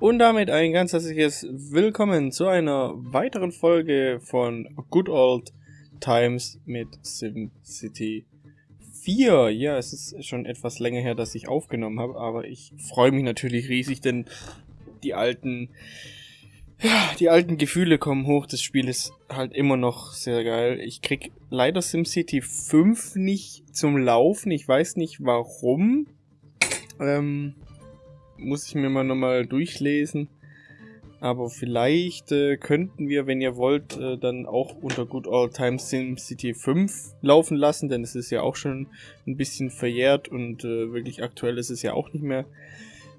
Und damit ein ganz herzliches Willkommen zu einer weiteren Folge von Good Old Times mit SimCity 4. Ja, es ist schon etwas länger her, dass ich aufgenommen habe, aber ich freue mich natürlich riesig, denn die alten, ja, die alten Gefühle kommen hoch. Das Spiel ist halt immer noch sehr geil. Ich krieg leider SimCity 5 nicht zum Laufen. Ich weiß nicht warum. Ähm, muss ich mir mal nochmal durchlesen. Aber vielleicht äh, könnten wir, wenn ihr wollt, äh, dann auch unter Good Old Times SimCity 5 laufen lassen, denn es ist ja auch schon ein bisschen verjährt und äh, wirklich aktuell ist es ja auch nicht mehr.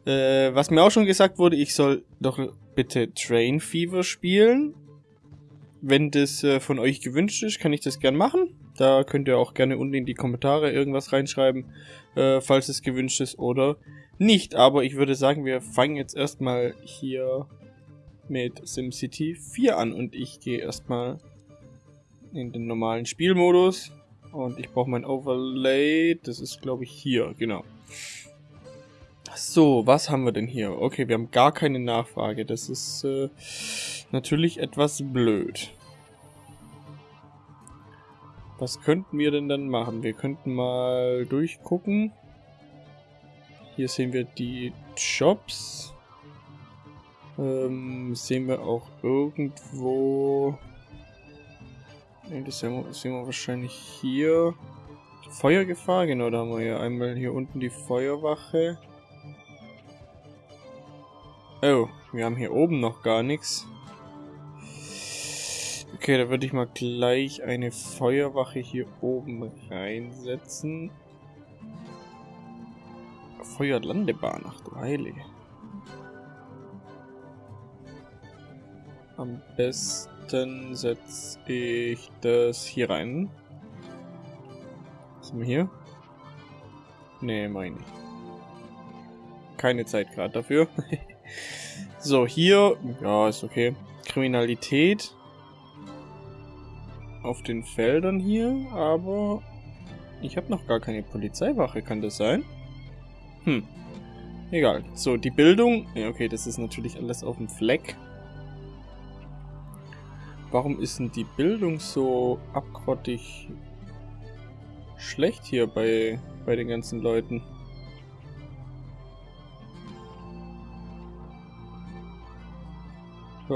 Äh, was mir auch schon gesagt wurde, ich soll doch bitte Train Fever spielen. Wenn das äh, von euch gewünscht ist, kann ich das gern machen. Da könnt ihr auch gerne unten in die Kommentare irgendwas reinschreiben, äh, falls es gewünscht ist oder nicht. Aber ich würde sagen, wir fangen jetzt erstmal hier mit SimCity 4 an. Und ich gehe erstmal in den normalen Spielmodus. Und ich brauche mein Overlay. Das ist, glaube ich, hier. Genau. So, was haben wir denn hier? Okay, wir haben gar keine Nachfrage. Das ist äh, natürlich etwas blöd. Was könnten wir denn dann machen? Wir könnten mal durchgucken. Hier sehen wir die Jobs. Ähm, sehen wir auch irgendwo... Ne, das sehen wir, sehen wir wahrscheinlich hier. Feuergefahr, genau, da haben wir ja einmal hier unten die Feuerwache. Oh, wir haben hier oben noch gar nichts. Okay, da würde ich mal gleich eine Feuerwache hier oben reinsetzen. Feuerlandebahn, ach du Heilige. Am besten setze ich das hier rein. Was haben wir hier? Nee, meine ich. Keine Zeit gerade dafür. so, hier, ja, ist okay. Kriminalität auf den Feldern hier, aber ich habe noch gar keine Polizeiwache, kann das sein? Hm. Egal. So, die Bildung. Ja, okay, das ist natürlich alles auf dem Fleck. Warum ist denn die Bildung so abgrottig schlecht hier bei, bei den ganzen Leuten?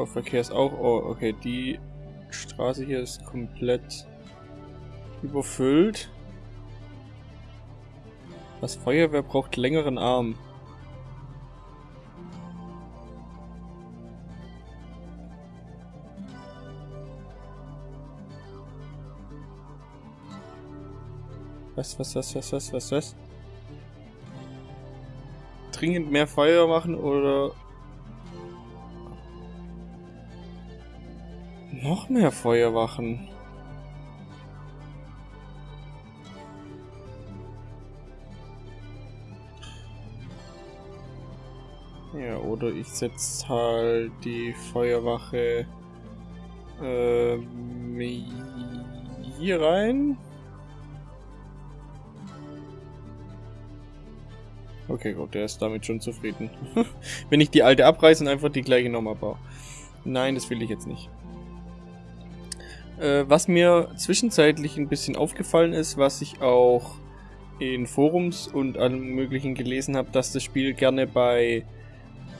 Verkehr ist auch... Oh, okay, die Straße hier ist komplett überfüllt. Das Feuerwehr braucht längeren Arm. Was, was, was, was, was, was, was? Dringend mehr Feuer machen oder... Noch mehr Feuerwachen. Oder ich setze halt die Feuerwache ähm, hier rein. Okay, gut, der ist damit schon zufrieden. Wenn ich die alte abreiße und einfach die gleiche nochmal baue. Nein, das will ich jetzt nicht. Äh, was mir zwischenzeitlich ein bisschen aufgefallen ist, was ich auch in Forums und allem möglichen gelesen habe, dass das Spiel gerne bei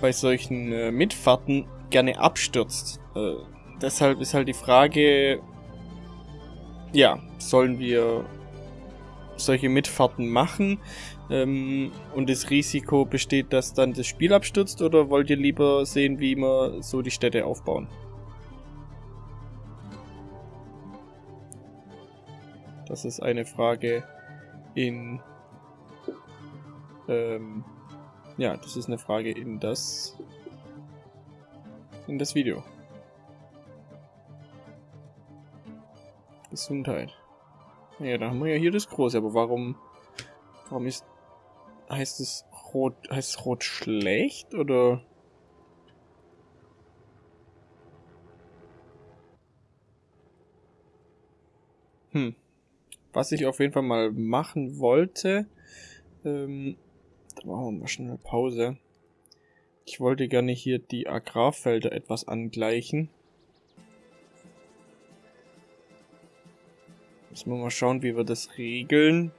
bei solchen äh, Mitfahrten gerne abstürzt. Äh, deshalb ist halt die Frage, ja, sollen wir solche Mitfahrten machen ähm, und das Risiko besteht, dass dann das Spiel abstürzt oder wollt ihr lieber sehen, wie wir so die Städte aufbauen? Das ist eine Frage in ähm, ja, das ist eine Frage in das in das Video. Gesundheit. Ja, da haben wir ja hier das große, aber warum warum ist heißt es rot heißt es rot schlecht oder Hm. Was ich auf jeden Fall mal machen wollte, ähm, da machen wir mal schnell Pause. Ich wollte gerne hier die Agrarfelder etwas angleichen. Müssen wir mal schauen, wie wir das regeln.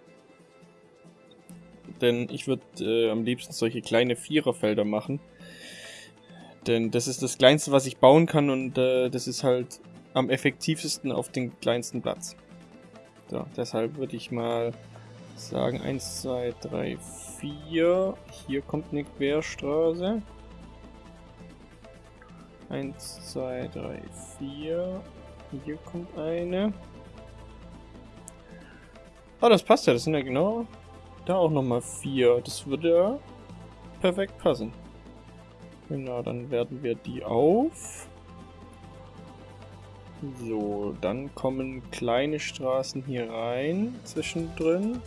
Denn ich würde äh, am liebsten solche kleine Viererfelder machen. Denn das ist das Kleinste, was ich bauen kann und äh, das ist halt am effektivsten auf den kleinsten Platz. So, deshalb würde ich mal sagen 1, 2, 3, 4. Hier kommt eine Querstraße. 1, 2, 3, 4. Hier kommt eine. Ah, das passt ja. Das sind ja genau da auch nochmal 4. Das würde ja perfekt passen. Genau, dann werden wir die auf. So, dann kommen kleine Straßen hier rein, zwischendrin.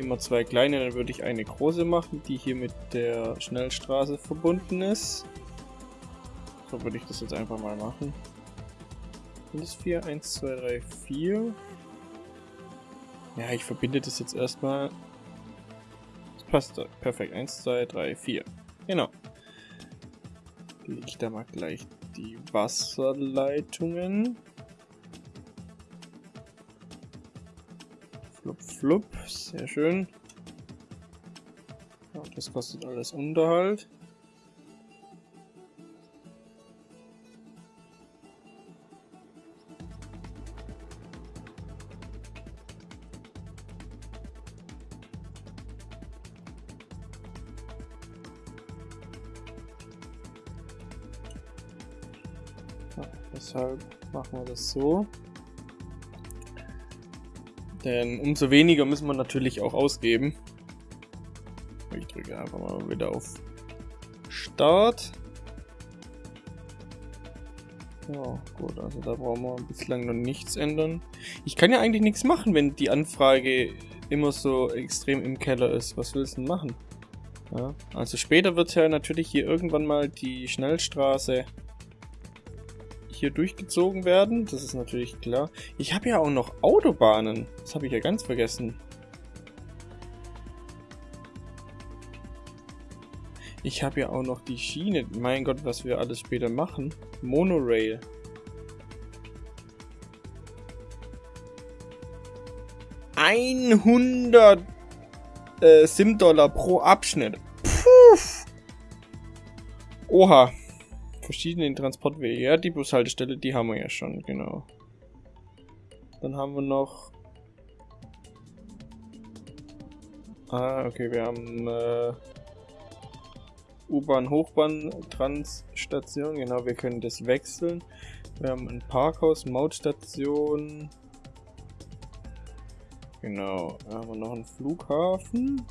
Immer zwei kleine, dann würde ich eine große machen, die hier mit der Schnellstraße verbunden ist. So würde ich das jetzt einfach mal machen. Sind es 4? 1, 2, 3, 4. Ja, ich verbinde das jetzt erstmal. Das passt perfekt. 1, 2, 3, 4. Genau. Lege ich da mal gleich die Wasserleitungen. Flup. Sehr schön. Ja, das kostet alles Unterhalt. Deshalb machen wir das so. Denn umso weniger müssen wir natürlich auch ausgeben. Ich drücke einfach mal wieder auf Start. Ja, gut, also da brauchen wir bislang noch nichts ändern. Ich kann ja eigentlich nichts machen, wenn die Anfrage immer so extrem im Keller ist. Was willst du denn machen? Ja, also später wird ja natürlich hier irgendwann mal die Schnellstraße hier durchgezogen werden. Das ist natürlich klar. Ich habe ja auch noch Autobahnen. Das habe ich ja ganz vergessen. Ich habe ja auch noch die Schiene. Mein Gott, was wir alles später machen. Monorail. Einhundert äh, Sim-Dollar pro Abschnitt. Puh. Oha verschiedenen Transportwege. Ja, die Bushaltestelle, die haben wir ja schon, genau. Dann haben wir noch... Ah, okay, wir haben äh, U-Bahn, Hochbahn, Transstation. Genau, wir können das wechseln. Wir haben ein Parkhaus, Mautstation. Genau, da haben wir noch einen Flughafen.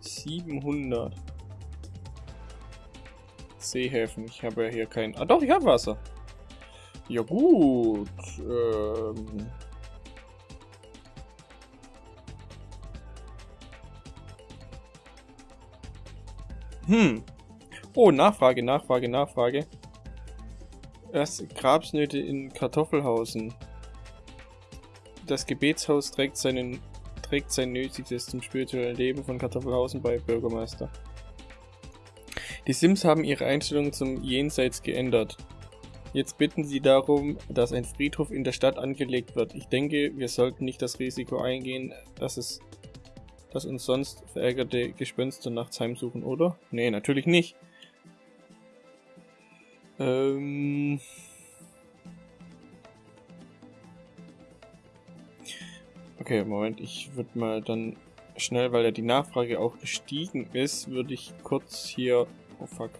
700. Seehäfen. Ich habe ja hier kein... Ah doch, ich habe Wasser. Ja gut. Ähm... Hm. Oh, Nachfrage, Nachfrage, Nachfrage. Erst Grabsnöte in Kartoffelhausen. Das Gebetshaus trägt, seinen, trägt sein Nötiges zum spirituellen Leben von Kartoffelhausen bei Bürgermeister. Die Sims haben ihre Einstellung zum Jenseits geändert. Jetzt bitten sie darum, dass ein Friedhof in der Stadt angelegt wird. Ich denke, wir sollten nicht das Risiko eingehen, dass es dass uns sonst verärgerte Gespenster nachts heimsuchen, oder? Nee, natürlich nicht. Ähm... Okay, Moment, ich würde mal dann schnell, weil ja die Nachfrage auch gestiegen ist, würde ich kurz hier Oh fuck.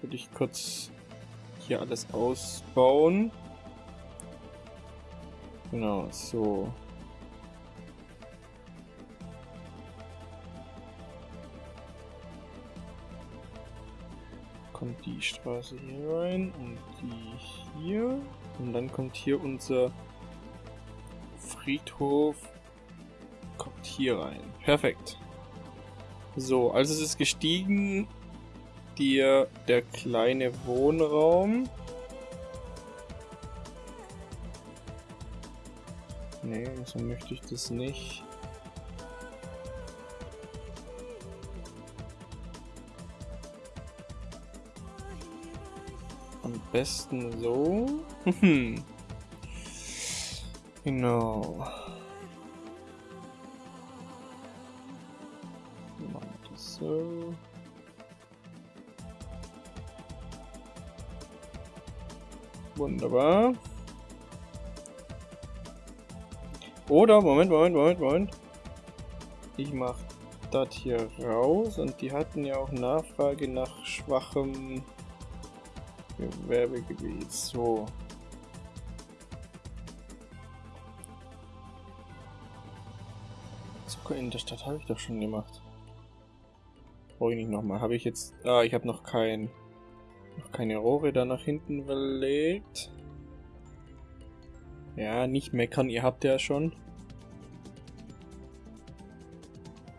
Würde ich kurz hier alles ausbauen. Genau, so. Kommt die Straße hier rein und die hier. Und dann kommt hier unser Friedhof. Kommt hier rein. Perfekt. So, also es ist gestiegen dir der kleine Wohnraum. Nee, so möchte ich das nicht. Am besten so. genau. So. Wunderbar. Oder, Moment, Moment, Moment, Moment. Ich mach das hier raus und die hatten ja auch Nachfrage nach schwachem Gewerbegebiet. So. Zucker in der Stadt habe ich doch schon gemacht. Brauche ich nicht nochmal. Habe ich jetzt... Ah, ich habe noch kein... Noch keine Rohre da nach hinten verlegt. Ja, nicht meckern, ihr habt ja schon.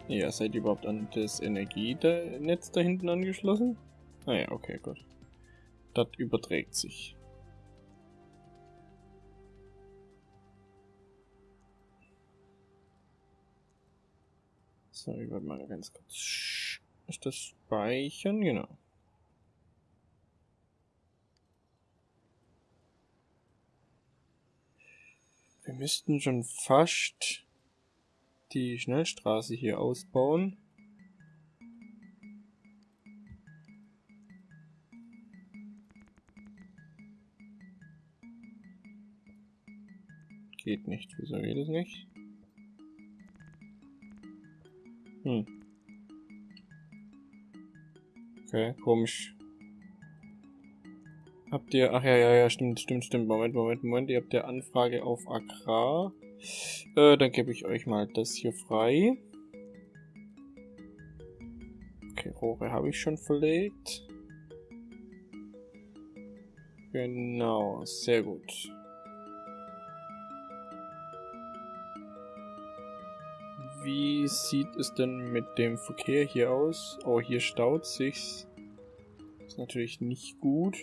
Ja, seid ihr überhaupt an das Energienetz da hinten angeschlossen? Ah ja, okay, gut. Das überträgt sich. So, ich werde mal ganz kurz... Ist das Speichern? Genau. Wir müssten schon fast die Schnellstraße hier ausbauen. Geht nicht. Wieso geht es nicht? Hm. Okay, komisch. Habt ihr, ach ja, ja, ja, stimmt, stimmt, stimmt. Moment, Moment, Moment. Ihr habt ja Anfrage auf Agrar. Äh, dann gebe ich euch mal das hier frei. Okay, Rohre habe ich schon verlegt. Genau, sehr gut. Wie sieht es denn mit dem Verkehr hier aus? Oh, hier staut sich's. Ist natürlich nicht gut.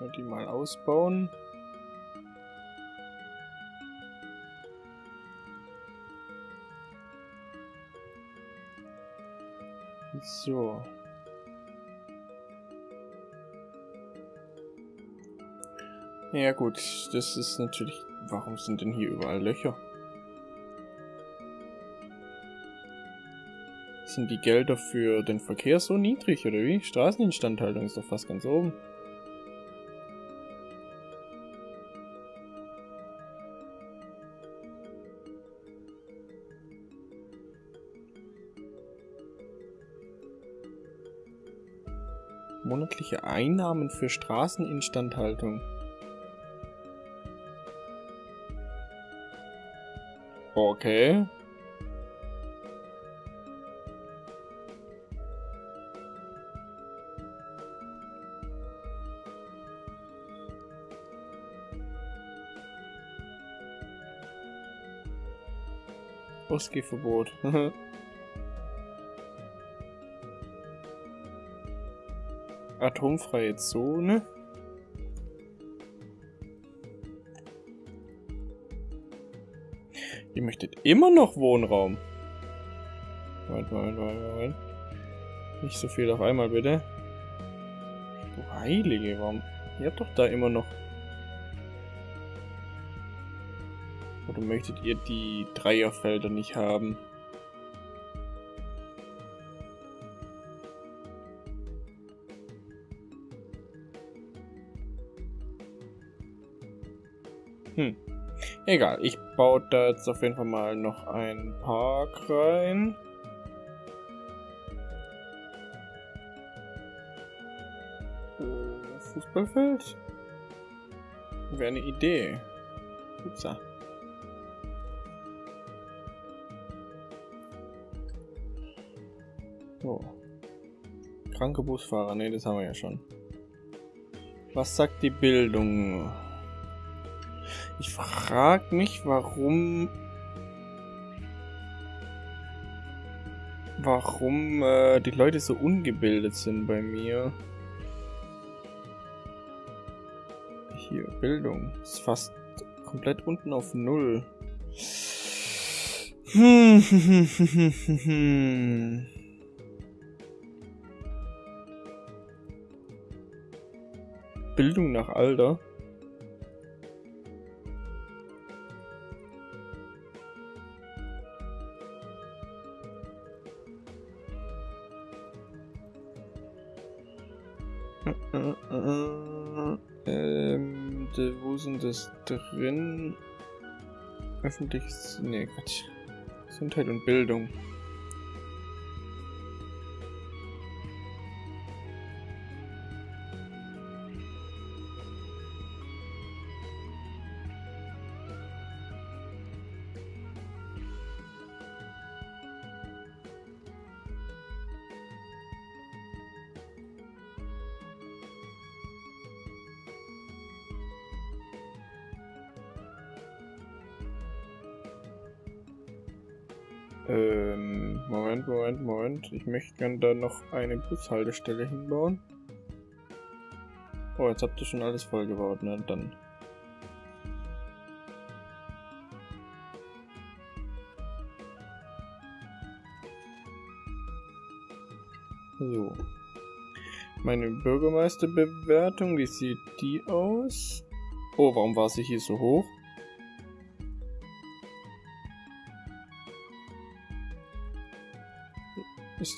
Wir die mal ausbauen. So. Ja gut, das ist natürlich... Warum sind denn hier überall Löcher? Sind die Gelder für den Verkehr so niedrig, oder wie? Straßeninstandhaltung ist doch fast ganz oben. Monatliche Einnahmen für Straßeninstandhaltung. Okay. Ausgehverbot. Atomfreie Zone. Ihr möchtet immer noch Wohnraum. Moment, Moment, Moment, Moment. Nicht so viel auf einmal, bitte. Du Heilige, warum? Ihr habt doch da immer noch... Oder möchtet ihr die Dreierfelder nicht haben? Hm. Egal, ich baue da jetzt auf jeden Fall mal noch einen Park rein. Äh, Fußballfeld? Wäre eine Idee. Upsa. So. Kranke Busfahrer, ne, das haben wir ja schon. Was sagt die Bildung? Ich frage mich, warum... Warum äh, die Leute so ungebildet sind bei mir. hier? Bildung. Ist fast komplett unten auf Null. Hm. Bildung nach Alter. Ähm, de, wo sind das drin? Öffentliches. Nee, Quatsch. Gesundheit und Bildung. Ich möchte gerne da noch eine Bushaltestelle hinbauen. Oh, jetzt habt ihr schon alles vollgebaut, ne? Dann. So. Meine Bürgermeisterbewertung, wie sieht die aus? Oh, warum war sie hier so hoch?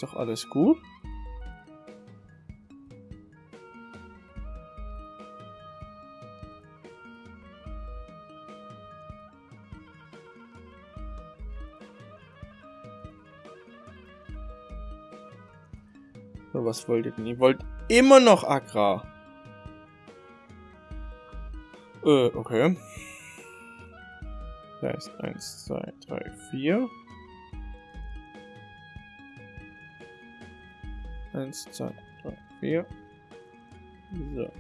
Doch alles gut. So, was wollt ihr denn? Ihr wollt immer noch Agrar. Äh, okay. Da ist 1, 2, 3, 4. Eins, zwei, drei, vier. So.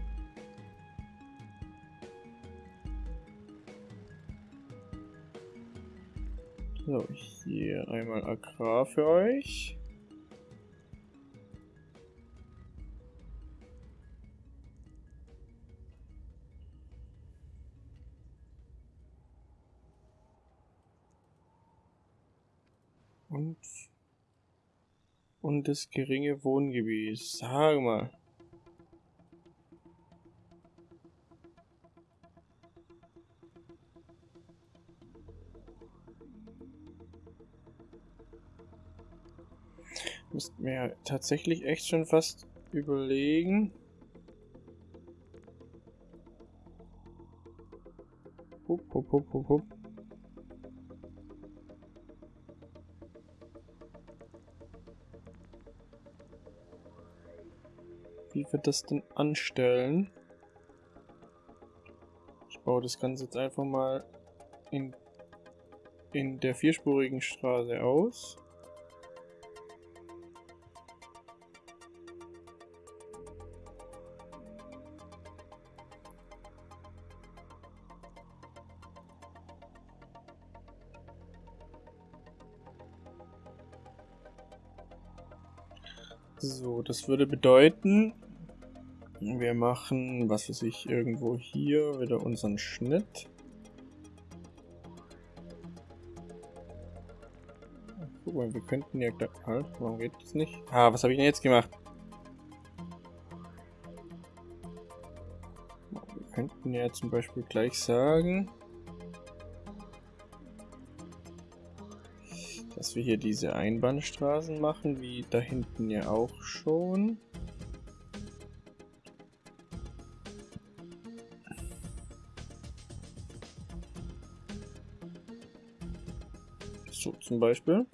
So, hier einmal Agrar für euch. Und und das geringe Wohngebiet. Sag mal. Müssten wir ja tatsächlich echt schon fast überlegen. Hup, hup, hup, hup, hup. Das denn anstellen? Ich baue das Ganze jetzt einfach mal in, in der vierspurigen Straße aus. So, das würde bedeuten, wir machen, was weiß ich, irgendwo hier wieder unseren Schnitt. Guck mal, wir könnten ja... Halt, warum geht das nicht? Ah, was habe ich denn jetzt gemacht? Wir könnten ja zum Beispiel gleich sagen... dass wir hier diese Einbahnstraßen machen, wie da hinten ja auch schon. So zum Beispiel.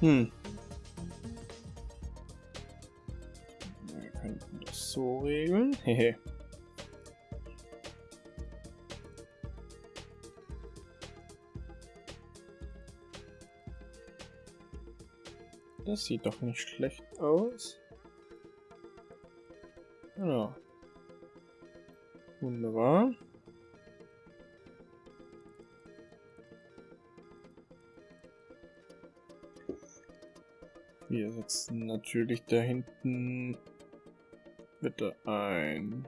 Hm. Wir könnten das so regeln. Hehe. Das sieht doch nicht schlecht aus. Ja. Wunderbar. Wir setzen natürlich da hinten bitte ein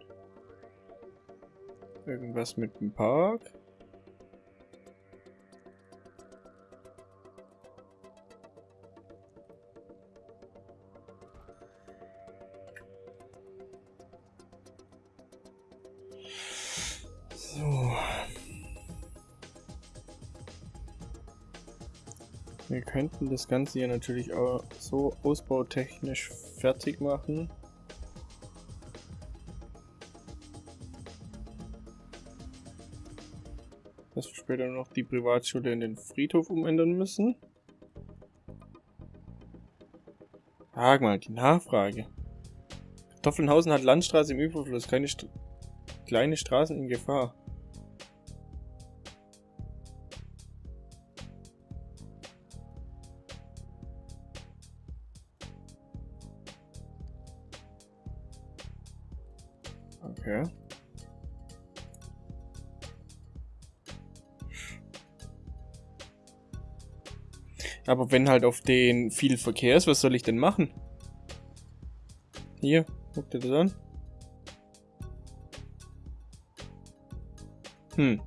irgendwas mit dem Park. Könnten das Ganze hier natürlich auch so ausbautechnisch fertig machen. Dass wir später noch die Privatschule in den Friedhof umändern müssen. Frag mal, die Nachfrage. Kartoffelnhausen hat Landstraße im Überfluss, keine St kleine Straßen in Gefahr. Wenn halt auf den viel Verkehr ist, was soll ich denn machen? Hier, guck dir das an. Hm.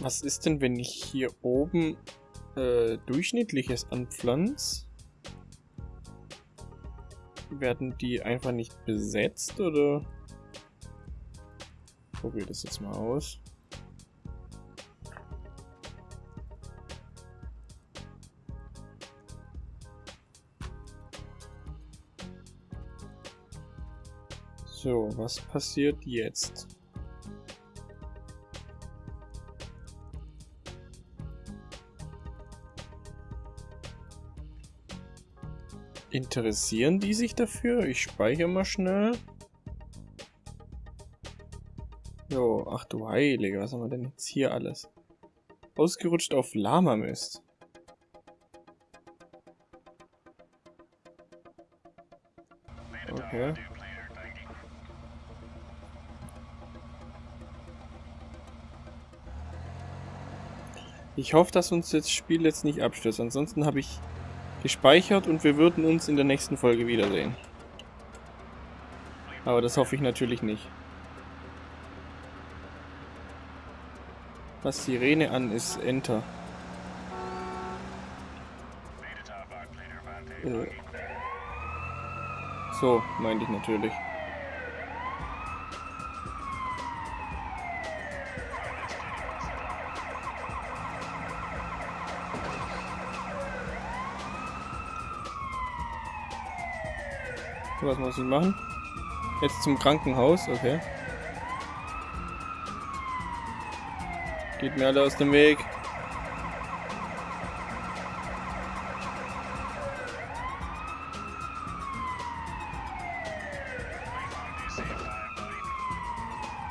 Was ist denn, wenn ich hier oben äh, durchschnittliches anpflanze? Werden die einfach nicht besetzt oder? Probier das jetzt mal aus. So, was passiert jetzt? Interessieren die sich dafür? Ich speichere mal schnell. Jo, ach du Heilige, was haben wir denn jetzt hier alles? Ausgerutscht auf Lama-Mist. Okay. Ich hoffe, dass uns das Spiel jetzt nicht abstürzt. Ansonsten habe ich gespeichert und wir würden uns in der nächsten Folge wiedersehen. Aber das hoffe ich natürlich nicht. Was Sirene an ist, Enter. Äh. So, meinte ich natürlich. Was muss ich machen? Jetzt zum Krankenhaus, okay. Geht mir alle aus dem Weg.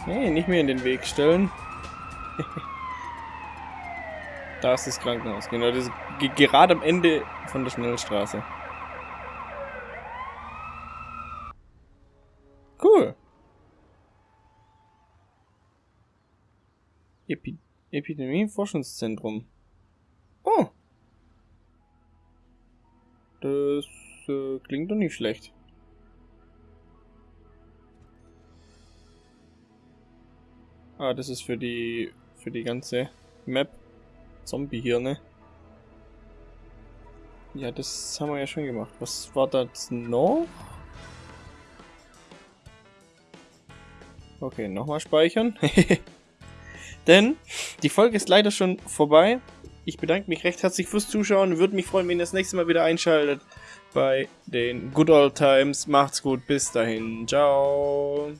Hey, nicht mehr in den Weg stellen. da ist das Krankenhaus, genau. Das ist gerade am Ende von der Schnellstraße. Epi Epidemie-Forschungszentrum. Oh. Das äh, klingt doch nicht schlecht. Ah, das ist für die für die ganze Map Zombie hier, ne? Ja, das haben wir ja schon gemacht. Was war das noch? Okay, nochmal speichern. Denn die Folge ist leider schon vorbei. Ich bedanke mich recht herzlich fürs Zuschauen. Würde mich freuen, wenn ihr das nächste Mal wieder einschaltet bei den Good Old Times. Macht's gut, bis dahin. Ciao.